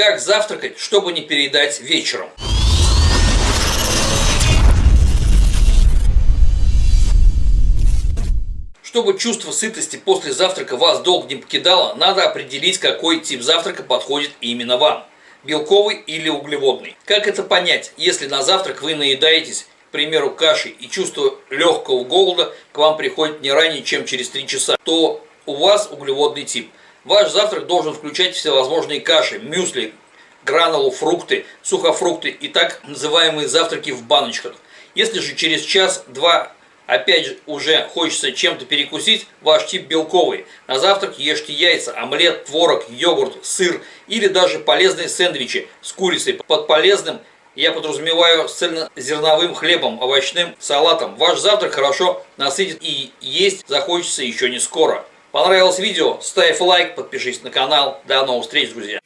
Как завтракать, чтобы не переедать вечером? Чтобы чувство сытости после завтрака вас долго не покидало, надо определить, какой тип завтрака подходит именно вам. Белковый или углеводный. Как это понять, если на завтрак вы наедаетесь, к примеру, кашей и чувство легкого голода к вам приходит не ранее, чем через 3 часа, то у вас углеводный тип. Ваш завтрак должен включать всевозможные каши, мюсли, гранулу, фрукты, сухофрукты и так называемые завтраки в баночках. Если же через час-два опять же уже хочется чем-то перекусить, ваш тип белковый. На завтрак ешьте яйца, омлет, творог, йогурт, сыр или даже полезные сэндвичи с курицей. Под полезным я подразумеваю цельнозерновым хлебом, овощным салатом. Ваш завтрак хорошо насытит и есть захочется еще не скоро. Понравилось видео? Ставь лайк, подпишись на канал. До новых встреч, друзья!